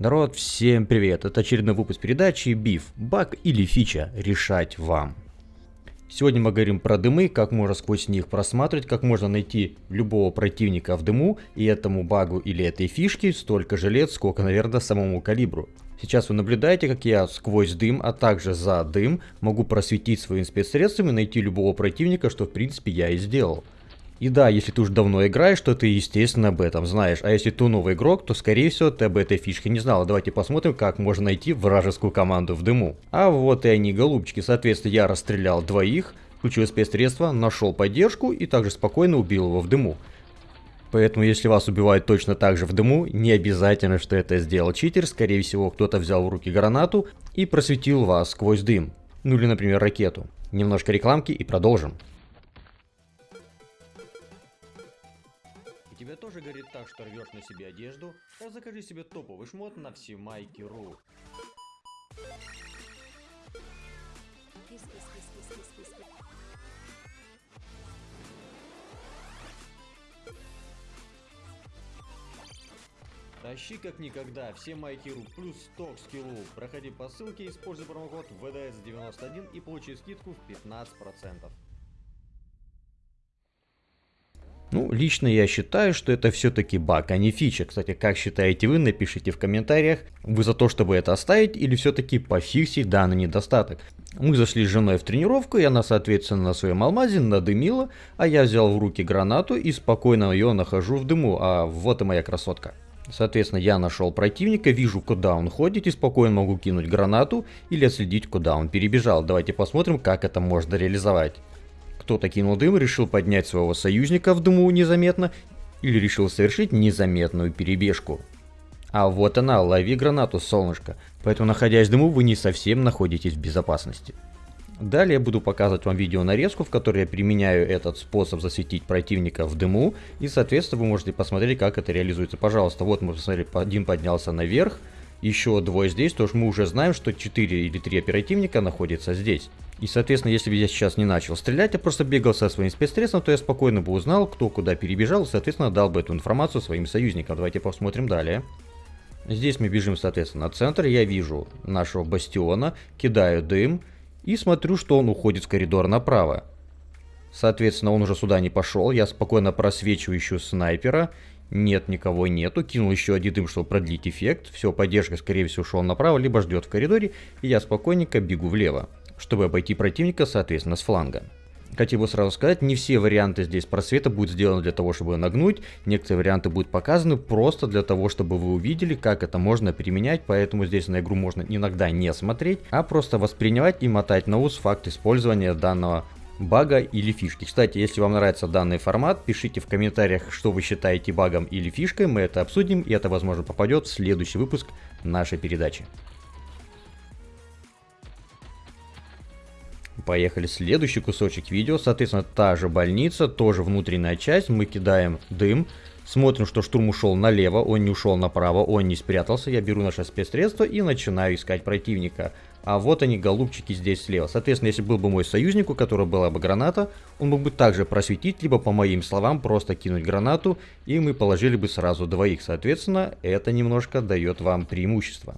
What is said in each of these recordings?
Народ, всем привет! Это очередной выпуск передачи Биф. Баг или фича, решать вам. Сегодня мы говорим про дымы, как можно сквозь них просматривать, как можно найти любого противника в дыму, и этому багу или этой фишке столько же лет, сколько, наверное, самому калибру. Сейчас вы наблюдаете, как я сквозь дым, а также за дым могу просветить своим спецсредством и найти любого противника, что в принципе я и сделал. И да, если ты уже давно играешь, то ты, естественно, об этом знаешь. А если ты новый игрок, то, скорее всего, ты об этой фишке не знал. Давайте посмотрим, как можно найти вражескую команду в дыму. А вот и они, голубчики. Соответственно, я расстрелял двоих, включил спецсредство, нашел поддержку и также спокойно убил его в дыму. Поэтому, если вас убивают точно так же в дыму, не обязательно, что это сделал читер. Скорее всего, кто-то взял в руки гранату и просветил вас сквозь дым. Ну или, например, ракету. Немножко рекламки и продолжим. Тоже горит так, что рвешь на себе одежду? Так закажи себе топовый шмот на всемайки.ру. Тащи как никогда, все майки.ру плюс 100 к скиллу. Проходи по ссылке, используй промокод VDS91 и получи скидку в 15%. Ну, лично я считаю, что это все-таки баг, а не фича. Кстати, как считаете вы, напишите в комментариях, вы за то, чтобы это оставить или все-таки пофиксить данный недостаток. Мы зашли с женой в тренировку, и она, соответственно, на своем алмазе надымила, а я взял в руки гранату и спокойно ее нахожу в дыму, а вот и моя красотка. Соответственно, я нашел противника, вижу, куда он ходит, и спокойно могу кинуть гранату или отследить, куда он перебежал. Давайте посмотрим, как это можно реализовать. Кто-то кинул дым, решил поднять своего союзника в дыму незаметно, или решил совершить незаметную перебежку. А вот она, лови гранату, солнышко. Поэтому, находясь в дыму, вы не совсем находитесь в безопасности. Далее буду показывать вам видео нарезку, в которой я применяю этот способ засветить противника в дыму. И, соответственно, вы можете посмотреть, как это реализуется. Пожалуйста, вот мы посмотрели, один поднялся наверх, еще двое здесь, то мы уже знаем, что 4 или 3 оперативника находятся здесь. И, соответственно, если бы я сейчас не начал стрелять, а просто бегал со своим спецсредством, то я спокойно бы узнал, кто куда перебежал, и, соответственно, дал бы эту информацию своим союзникам. Давайте посмотрим далее. Здесь мы бежим, соответственно, на центр. Я вижу нашего бастиона, кидаю дым и смотрю, что он уходит в коридор направо. Соответственно, он уже сюда не пошел. Я спокойно просвечиваю еще снайпера. Нет, никого нету. Кинул еще один дым, чтобы продлить эффект. Все, поддержка, скорее всего, ушел направо, либо ждет в коридоре. И я спокойненько бегу влево чтобы обойти противника, соответственно, с фланга. Хотел бы сразу сказать, не все варианты здесь просвета будут сделаны для того, чтобы нагнуть. Некоторые варианты будут показаны просто для того, чтобы вы увидели, как это можно применять. Поэтому здесь на игру можно иногда не смотреть, а просто воспринимать и мотать на ус факт использования данного бага или фишки. Кстати, если вам нравится данный формат, пишите в комментариях, что вы считаете багом или фишкой. Мы это обсудим, и это, возможно, попадет в следующий выпуск нашей передачи. Поехали, следующий кусочек видео, соответственно, та же больница, тоже внутренняя часть, мы кидаем дым, смотрим, что штурм ушел налево, он не ушел направо, он не спрятался, я беру наше спецсредство и начинаю искать противника. А вот они, голубчики, здесь слева. Соответственно, если был бы мой союзник, у которого была бы граната, он мог бы также просветить, либо, по моим словам, просто кинуть гранату, и мы положили бы сразу двоих. Соответственно, это немножко дает вам преимущество.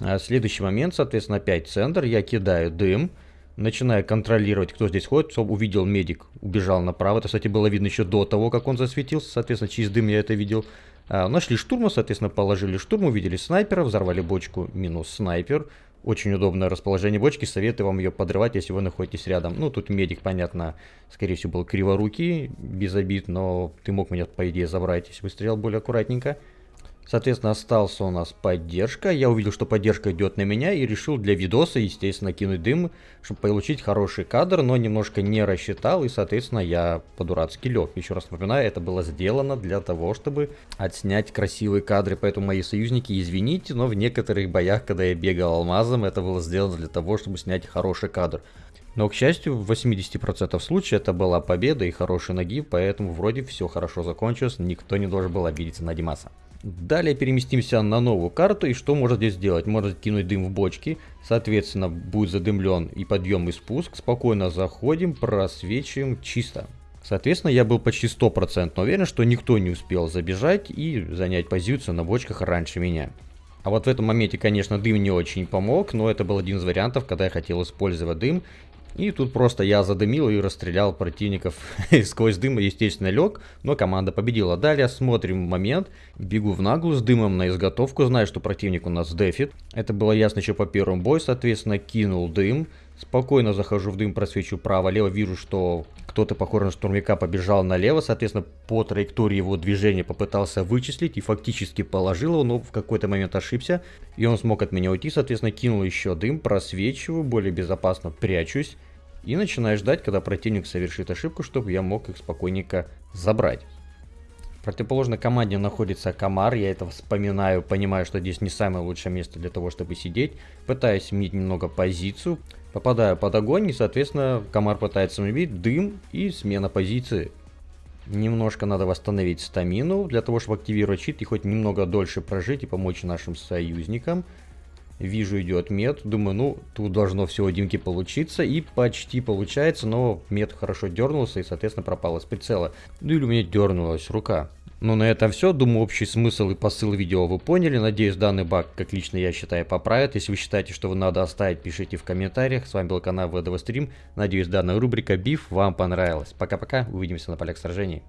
А следующий момент, соответственно, опять центр, я кидаю дым, начиная контролировать, кто здесь ходит, увидел медик, убежал направо. Это, кстати, было видно еще до того, как он засветился, соответственно, через дым я это видел. А, нашли штурма, соответственно, положили штурм, увидели снайпера, взорвали бочку, минус снайпер. Очень удобное расположение бочки, советую вам ее подрывать, если вы находитесь рядом. Ну, тут медик, понятно, скорее всего, был криворукий, без обид, но ты мог меня, по идее, забрать, если бы стрелял более аккуратненько. Соответственно, остался у нас поддержка. Я увидел, что поддержка идет на меня и решил для видоса, естественно, кинуть дым, чтобы получить хороший кадр, но немножко не рассчитал и, соответственно, я по-дурацки лег. Еще раз напоминаю, это было сделано для того, чтобы отснять красивые кадры, поэтому мои союзники, извините, но в некоторых боях, когда я бегал алмазом, это было сделано для того, чтобы снять хороший кадр. Но, к счастью, в 80% случаев это была победа и хороший ноги, поэтому вроде все хорошо закончилось, никто не должен был обидеться на Димаса. Далее переместимся на новую карту и что можно здесь сделать? Можно кинуть дым в бочки, соответственно будет задымлен и подъем и спуск. Спокойно заходим, просвечиваем чисто. Соответственно, я был почти 100% уверен, что никто не успел забежать и занять позицию на бочках раньше меня. А вот в этом моменте, конечно, дым не очень помог, но это был один из вариантов, когда я хотел использовать дым. И тут просто я задымил и расстрелял противников сквозь дым, естественно, лег, но команда победила. Далее смотрим момент, бегу в наглую с дымом на изготовку, знаю, что противник у нас дефит. Это было ясно еще по первому бою, соответственно, кинул дым. Спокойно захожу в дым, просвечу право-лево, вижу, что кто-то, похоже на штурмовика, побежал налево, соответственно, по траектории его движения попытался вычислить и фактически положил его, но в какой-то момент ошибся, и он смог от меня уйти, соответственно, кинул еще дым, просвечиваю, более безопасно прячусь, и начинаю ждать, когда противник совершит ошибку, чтобы я мог их спокойненько забрать. В противоположной команде находится Комар, я это вспоминаю, понимаю, что здесь не самое лучшее место для того, чтобы сидеть. Пытаюсь сменить немного позицию, попадаю под огонь и, соответственно, Комар пытается убить, дым и смена позиции. Немножко надо восстановить стамину, для того, чтобы активировать щит и хоть немного дольше прожить и помочь нашим союзникам. Вижу, идет мед. Думаю, ну, тут должно все у Димки получиться. И почти получается, но мед хорошо дернулся и, соответственно, пропал из прицела. Ну или у меня дернулась рука. Ну на этом все. Думаю, общий смысл и посыл видео вы поняли. Надеюсь, данный баг, как лично я считаю, поправит. Если вы считаете, что вы надо оставить, пишите в комментариях. С вами был канал ВДВ Стрим. Надеюсь, данная рубрика Биф вам понравилась. Пока-пока. Увидимся на полях сражений.